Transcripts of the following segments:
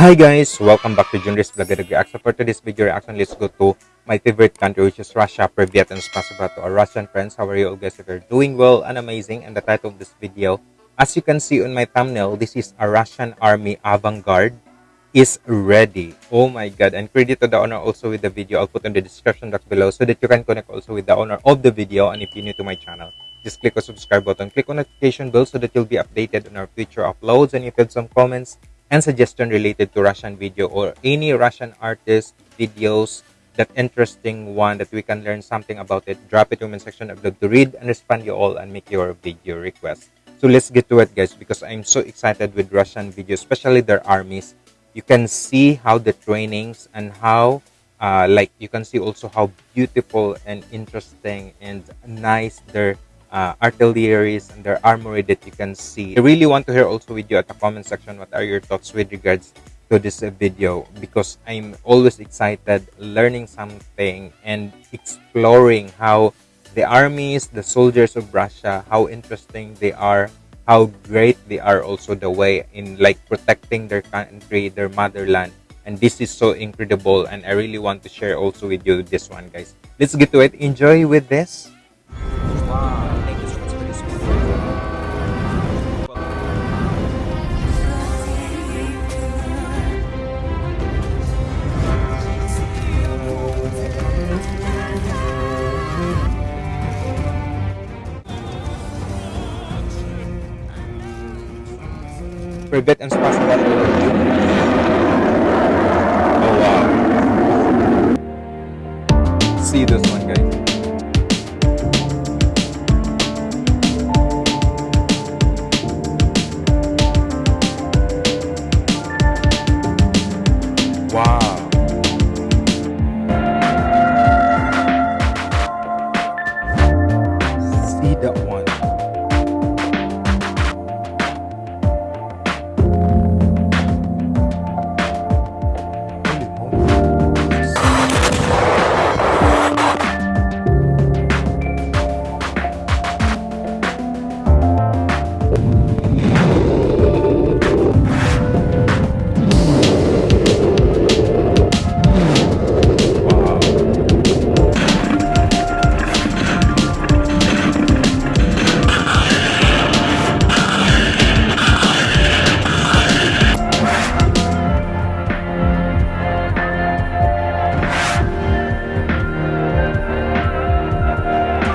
Hi guys, welcome back to Junris Vlog Reaction. For today's video reaction, let's go to my favorite country which is Russia. Privyet and spasiba to our Russian friends. How are you all guys? If you're doing well and amazing. And the title of this video, as you can see on my thumbnail, this is a Russian army avant-garde is ready. Oh my god. And credit to the owner also with the video. I'll put in the description box below so that you can connect also with the owner of the video. And if you're new to my channel, just click on subscribe button. Click on notification bell so that you'll be updated on our future uploads. And if you have some comments, and suggestion related to Russian video or any Russian artist videos that interesting one that we can learn something about it drop it in the section I'd love to read and respond you all and make your video request. So let's get to it guys because I'm so excited with Russian videos especially their armies. You can see how the trainings and how uh, like you can see also how beautiful and interesting and nice their uh, artilleries and their armory that you can see. I really want to hear also with you at the comment section what are your thoughts with regards to this video because I'm always excited learning something and exploring how the armies, the soldiers of Russia, how interesting they are, how great they are also the way in like protecting their country, their motherland. And this is so incredible and I really want to share also with you this one guys. Let's get to it. Enjoy with this. Privet and Spasiba Oh wow. See this one guys.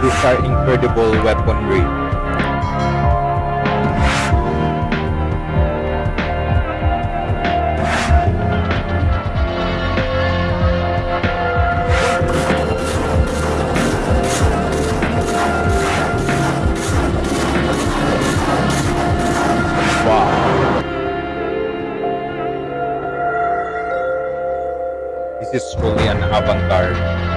Are incredible weaponry. Wow. This is truly an avant-garde.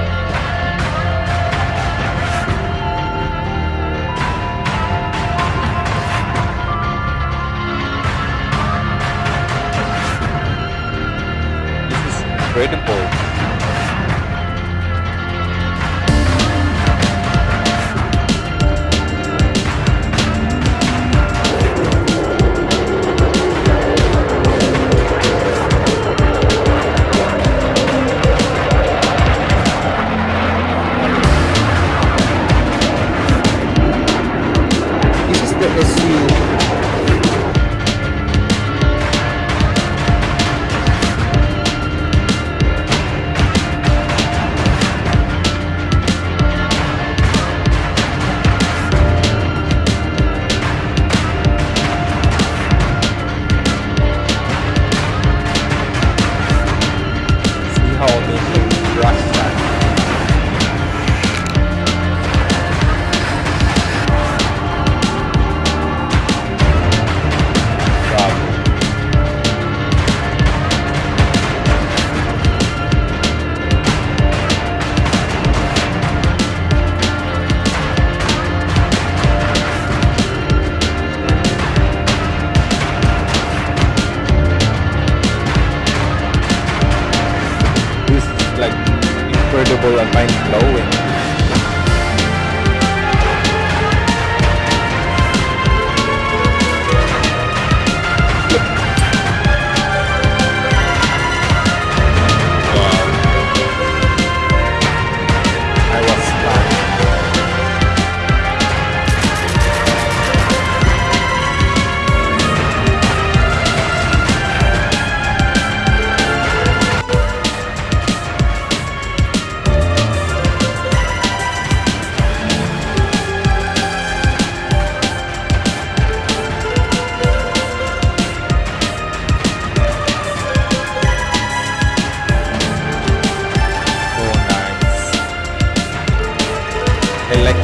Incredible. Incredible and mind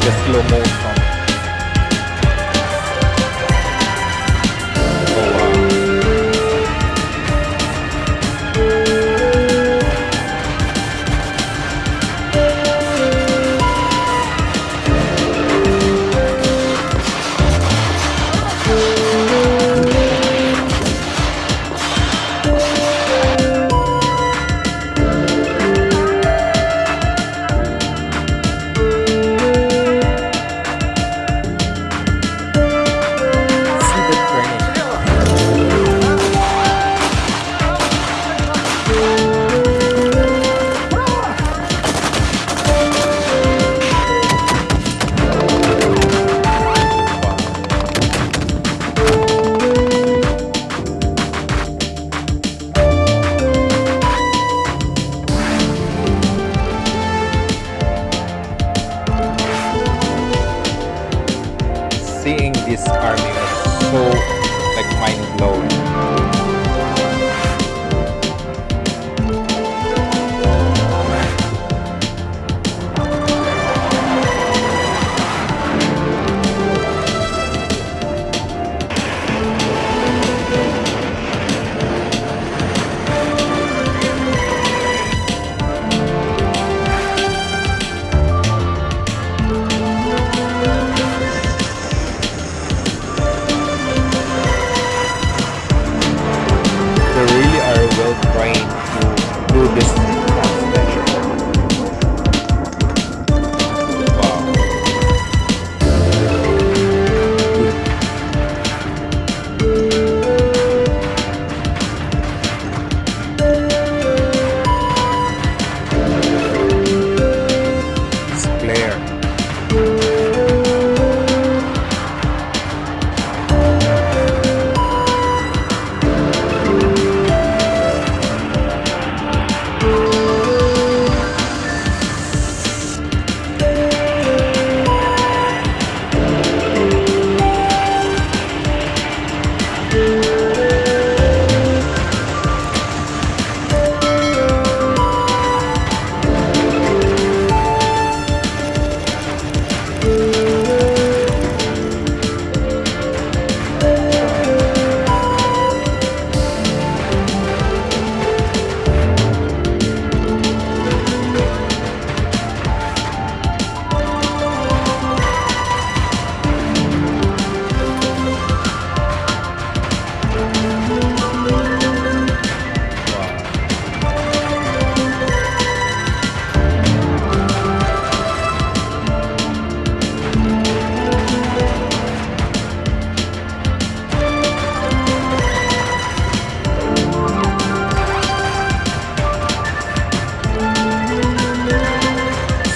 the slow motion.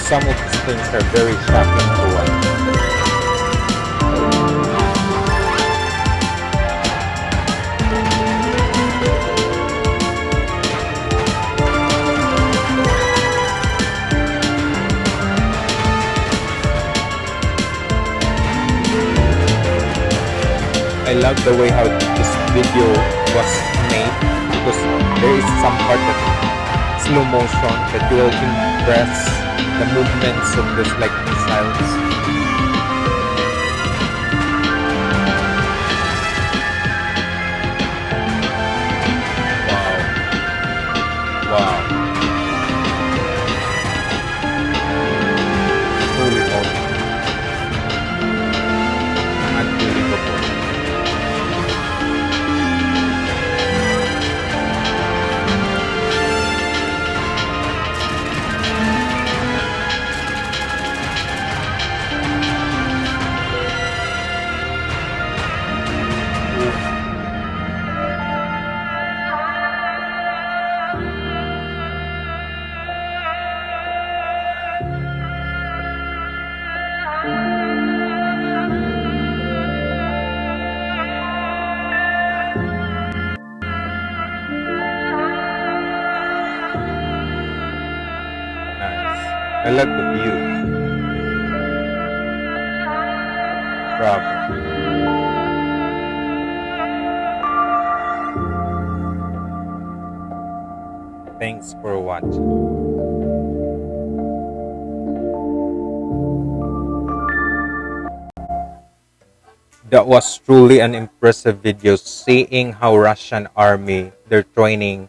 Some of these things are very shocking to watch. I love the way how this video was made because there is some part that slow motion that you impress the movements of this like missiles. let the view. Thanks for watching. That was truly an impressive video seeing how Russian army, their training,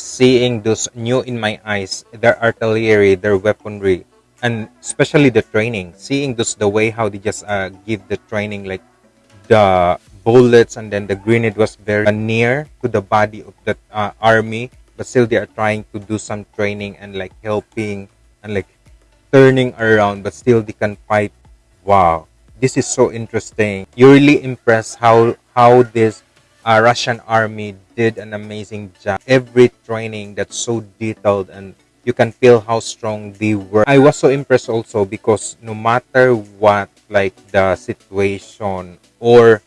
seeing those new in my eyes their artillery their weaponry and especially the training. Seeing those the way how they just uh, give the training like the bullets and then the grenade was very near to the body of the uh, army but still they are trying to do some training and like helping and like turning around but still they can fight. Wow. This is so interesting. You're really impressed how how this uh, russian army did an amazing job. Every training that's so detailed and you can feel how strong they were. I was so impressed also because no matter what like the situation or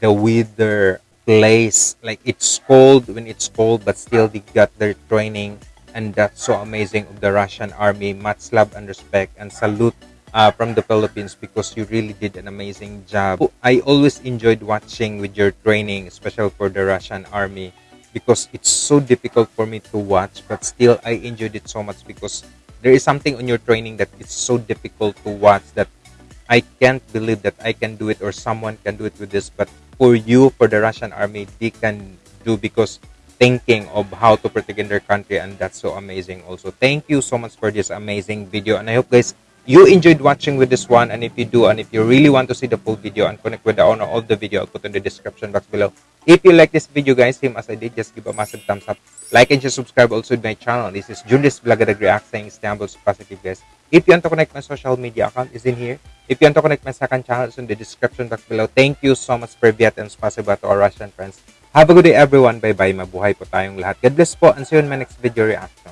the weather place like it's cold when it's cold but still they got their training. And that's so amazing of the russian army. Much love and respect and salute uh, from the philippines because you really did an amazing job. I always enjoyed watching with your training especially for the russian army because it's so difficult for me to watch but still i enjoyed it so much because there is something on your training that it's so difficult to watch that i can't believe that i can do it or someone can do it with this but for you for the russian army they can do because thinking of how to protect their country and that's so amazing also. Thank you so much for this amazing video and i hope guys you enjoyed watching with this one and if you do and if you really want to see the full video and connect with the owner of the video i'll put in the description box below. If you like this video guys same as i did just give a massive thumbs up. Like and just subscribe also to my channel. This is julius Blagadag react saying Istanbul's positive guys. If you want to connect my social media account is in here. If you want to connect my second channel it's in the description box below. Thank you so much Privyet and spasiba to our russian friends. Have a good day everyone. Bye bye mabuhay po tayong lahat. God bless po and see you in my next video reaction